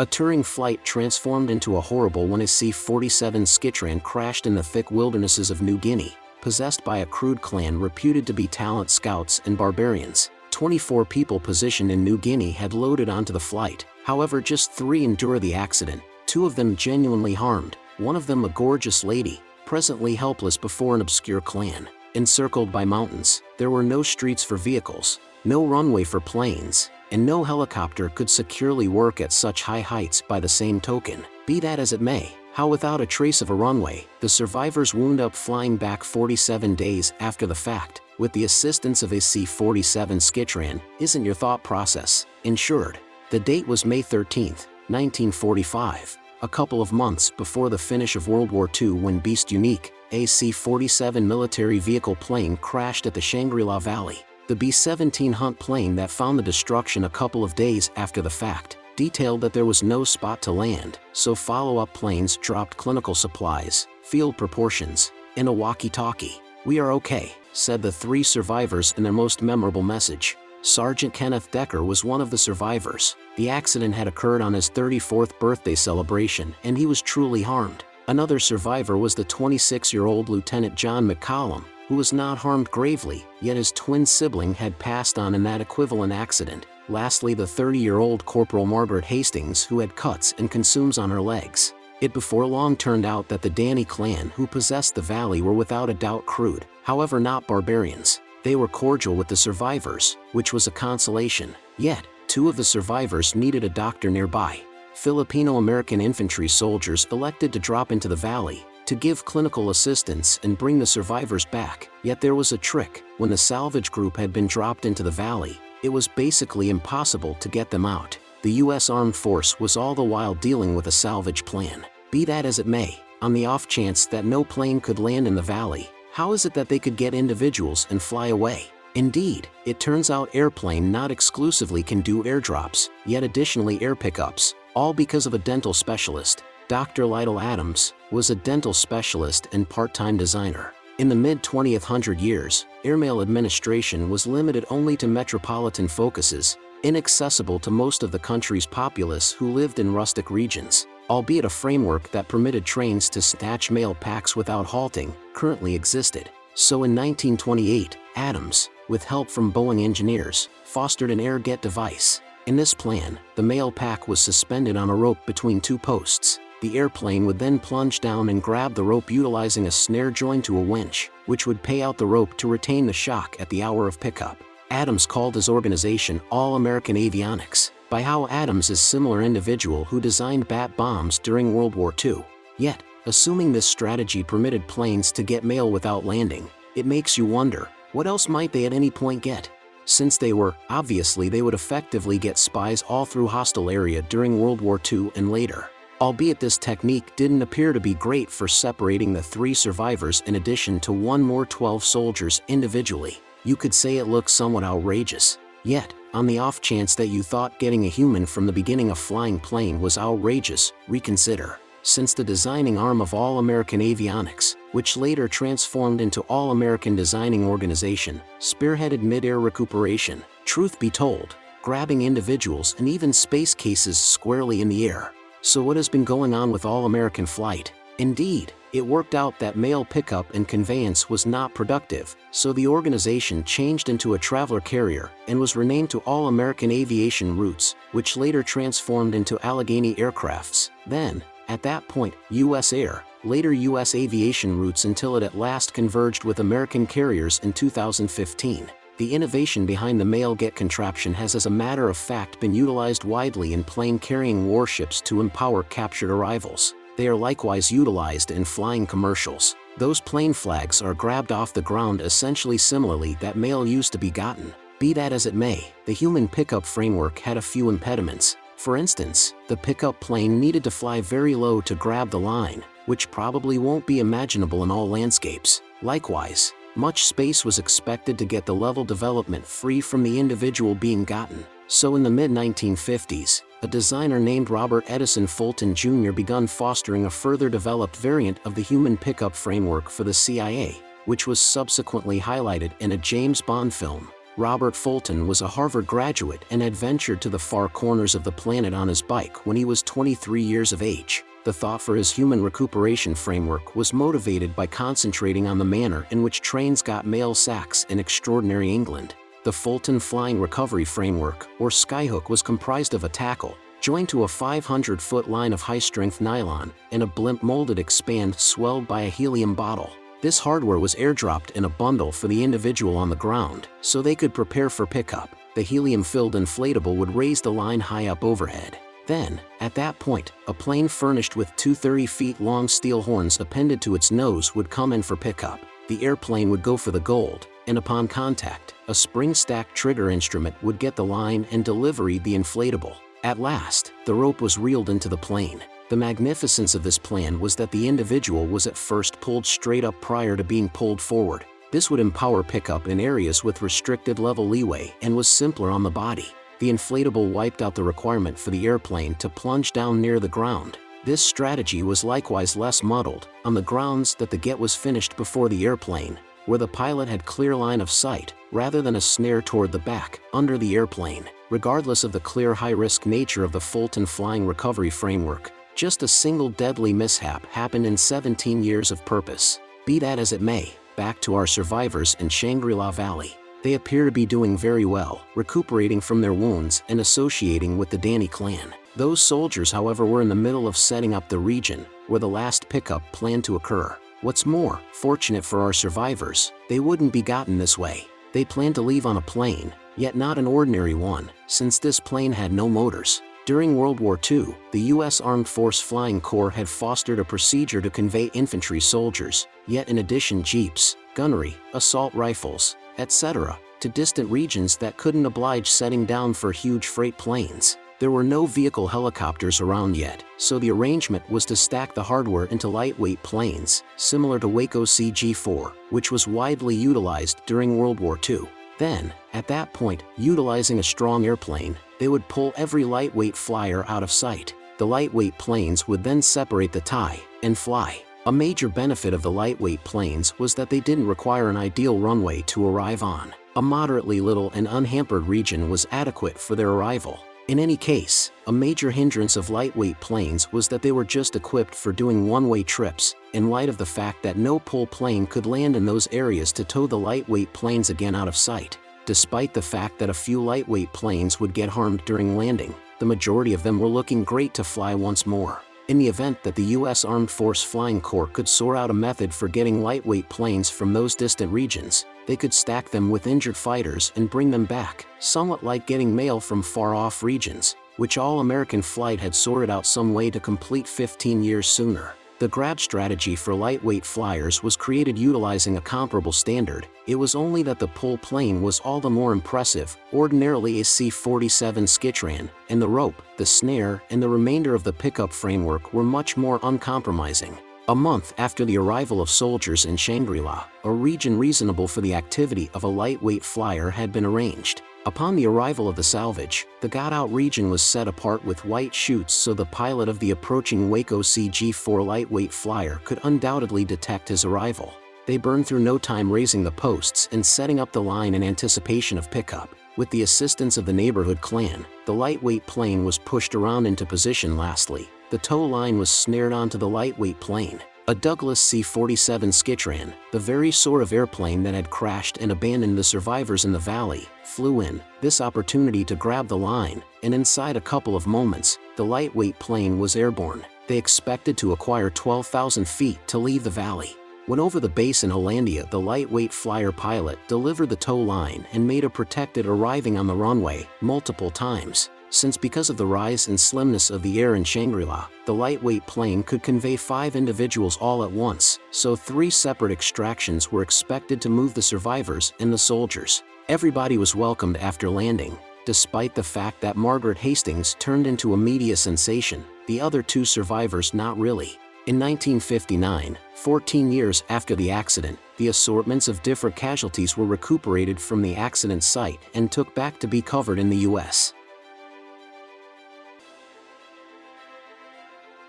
A touring flight transformed into a horrible one as C-47 Skytrain crashed in the thick wildernesses of New Guinea, possessed by a crude clan reputed to be talent scouts and barbarians. 24 people positioned in New Guinea had loaded onto the flight, however just three endure the accident, two of them genuinely harmed, one of them a gorgeous lady, presently helpless before an obscure clan. Encircled by mountains, there were no streets for vehicles, no runway for planes, and no helicopter could securely work at such high heights by the same token. Be that as it may, how without a trace of a runway, the survivors wound up flying back 47 days after the fact, with the assistance of a C-47 Skytrain, isn't your thought process ensured? The date was May 13, 1945, a couple of months before the finish of World War II when Beast Unique, a C-47 military vehicle plane crashed at the Shangri-La Valley. The B-17 Hunt plane that found the destruction a couple of days after the fact, detailed that there was no spot to land, so follow-up planes dropped clinical supplies, field proportions, and a walkie-talkie. We are okay, said the three survivors in their most memorable message. Sergeant Kenneth Decker was one of the survivors. The accident had occurred on his 34th birthday celebration and he was truly harmed. Another survivor was the 26-year-old Lieutenant John McCollum, who was not harmed gravely, yet his twin sibling had passed on in that equivalent accident. Lastly the 30-year-old Corporal Margaret Hastings who had cuts and consumes on her legs. It before long turned out that the Dani clan who possessed the valley were without a doubt crude, however not barbarians. They were cordial with the survivors, which was a consolation. Yet, two of the survivors needed a doctor nearby. Filipino-American infantry soldiers elected to drop into the valley, to give clinical assistance and bring the survivors back. Yet there was a trick, when the salvage group had been dropped into the valley, it was basically impossible to get them out. The U.S. Armed Force was all the while dealing with a salvage plan. Be that as it may, on the off chance that no plane could land in the valley, how is it that they could get individuals and fly away? Indeed, it turns out airplane not exclusively can do airdrops, yet additionally air pickups, all because of a dental specialist. Dr. Lytle Adams was a dental specialist and part-time designer. In the mid-20th hundred years, airmail administration was limited only to metropolitan focuses, inaccessible to most of the country's populace who lived in rustic regions, albeit a framework that permitted trains to snatch mail packs without halting, currently existed. So in 1928, Adams, with help from Boeing engineers, fostered an air-get device. In this plan, the mail pack was suspended on a rope between two posts, the airplane would then plunge down and grab the rope utilizing a snare joined to a winch, which would pay out the rope to retain the shock at the hour of pickup. Adams called his organization All-American Avionics, by how Adams is similar individual who designed bat bombs during World War II. Yet, assuming this strategy permitted planes to get mail without landing, it makes you wonder, what else might they at any point get? Since they were, obviously they would effectively get spies all through hostile area during World War II and later albeit this technique didn't appear to be great for separating the three survivors in addition to one more 12 soldiers individually. You could say it looks somewhat outrageous. Yet, on the off chance that you thought getting a human from the beginning of flying plane was outrageous, reconsider. Since the designing arm of All American Avionics, which later transformed into All American Designing Organization, spearheaded mid-air recuperation, truth be told, grabbing individuals and even space cases squarely in the air, so what has been going on with All-American Flight? Indeed, it worked out that mail pickup and conveyance was not productive, so the organization changed into a traveler carrier and was renamed to All-American Aviation Routes, which later transformed into Allegheny Aircrafts. Then, at that point, U.S. Air, later U.S. Aviation Routes until it at last converged with American carriers in 2015. The innovation behind the mail-get contraption has as a matter of fact been utilized widely in plane-carrying warships to empower captured arrivals. They are likewise utilized in flying commercials. Those plane flags are grabbed off the ground essentially similarly that mail used to be gotten. Be that as it may, the human pickup framework had a few impediments. For instance, the pickup plane needed to fly very low to grab the line, which probably won't be imaginable in all landscapes. Likewise, much space was expected to get the level development free from the individual being gotten. So in the mid-1950s, a designer named Robert Edison Fulton Jr. begun fostering a further developed variant of the human pickup framework for the CIA, which was subsequently highlighted in a James Bond film. Robert Fulton was a Harvard graduate and had ventured to the far corners of the planet on his bike when he was 23 years of age. The thought for his human recuperation framework was motivated by concentrating on the manner in which trains got mail sacks in extraordinary England. The Fulton Flying Recovery Framework, or Skyhook was comprised of a tackle, joined to a 500-foot line of high-strength nylon, and a blimp molded expand swelled by a helium bottle. This hardware was airdropped in a bundle for the individual on the ground, so they could prepare for pickup. The helium-filled inflatable would raise the line high up overhead. Then, at that point, a plane furnished with two 30 feet long steel horns appended to its nose would come in for pickup. The airplane would go for the gold, and upon contact, a spring-stacked trigger instrument would get the line and delivery the inflatable. At last, the rope was reeled into the plane. The magnificence of this plan was that the individual was at first pulled straight up prior to being pulled forward. This would empower pickup in areas with restricted level leeway and was simpler on the body. The inflatable wiped out the requirement for the airplane to plunge down near the ground. This strategy was likewise less muddled, on the grounds that the get was finished before the airplane, where the pilot had clear line of sight, rather than a snare toward the back, under the airplane. Regardless of the clear high-risk nature of the Fulton Flying Recovery Framework, just a single deadly mishap happened in 17 years of purpose. Be that as it may, back to our survivors in Shangri-La Valley. They appear to be doing very well, recuperating from their wounds and associating with the Dani clan. Those soldiers however were in the middle of setting up the region, where the last pickup planned to occur. What's more, fortunate for our survivors, they wouldn't be gotten this way. They planned to leave on a plane, yet not an ordinary one, since this plane had no motors. During World War II, the U.S. Armed Force Flying Corps had fostered a procedure to convey infantry soldiers, yet in addition jeeps, gunnery, assault rifles, etc., to distant regions that couldn't oblige setting down for huge freight planes. There were no vehicle helicopters around yet, so the arrangement was to stack the hardware into lightweight planes, similar to Waco CG-4, which was widely utilized during World War II. Then, at that point, utilizing a strong airplane, they would pull every lightweight flyer out of sight. The lightweight planes would then separate the tie and fly. A major benefit of the lightweight planes was that they didn't require an ideal runway to arrive on. A moderately little and unhampered region was adequate for their arrival. In any case, a major hindrance of lightweight planes was that they were just equipped for doing one-way trips, in light of the fact that no pull plane could land in those areas to tow the lightweight planes again out of sight. Despite the fact that a few lightweight planes would get harmed during landing, the majority of them were looking great to fly once more. In the event that the U.S. Armed Force Flying Corps could sort out a method for getting lightweight planes from those distant regions, they could stack them with injured fighters and bring them back, somewhat like getting mail from far-off regions, which all American flight had sorted out some way to complete 15 years sooner. The grab strategy for lightweight flyers was created utilizing a comparable standard, it was only that the pull plane was all the more impressive, ordinarily a C-47 Skytrain, and the rope, the snare, and the remainder of the pickup framework were much more uncompromising. A month after the arrival of soldiers in Shangri-La, a region reasonable for the activity of a lightweight flyer had been arranged. Upon the arrival of the salvage, the got-out region was set apart with white chutes so the pilot of the approaching Waco CG-4 lightweight flyer could undoubtedly detect his arrival. They burned through no time raising the posts and setting up the line in anticipation of pickup. With the assistance of the neighborhood clan, the lightweight plane was pushed around into position lastly. The tow line was snared onto the lightweight plane. A Douglas C-47 Skytrain, the very sort of airplane that had crashed and abandoned the survivors in the valley, flew in, this opportunity to grab the line, and inside a couple of moments, the lightweight plane was airborne. They expected to acquire 12,000 feet to leave the valley. When over the base in Hollandia the lightweight flyer pilot delivered the tow line and made a protected arriving on the runway multiple times since because of the rise and slimness of the air in Shangri-La, the lightweight plane could convey five individuals all at once, so three separate extractions were expected to move the survivors and the soldiers. Everybody was welcomed after landing, despite the fact that Margaret Hastings turned into a media sensation, the other two survivors not really. In 1959, 14 years after the accident, the assortments of different casualties were recuperated from the accident site and took back to be covered in the US.